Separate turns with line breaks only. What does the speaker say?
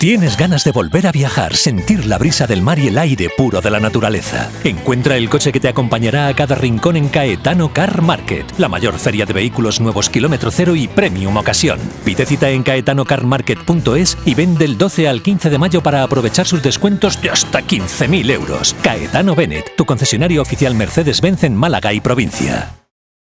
¿Tienes ganas de volver a viajar, sentir la brisa del mar y el aire puro de la naturaleza? Encuentra el coche que te acompañará a cada rincón en Caetano Car Market, la mayor feria de vehículos nuevos kilómetro cero y premium ocasión. Pide cita en caetanocarmarket.es y vende del 12 al 15 de mayo para aprovechar sus descuentos de hasta 15.000 euros. Caetano Bennett, tu concesionario oficial Mercedes-Benz en Málaga y provincia.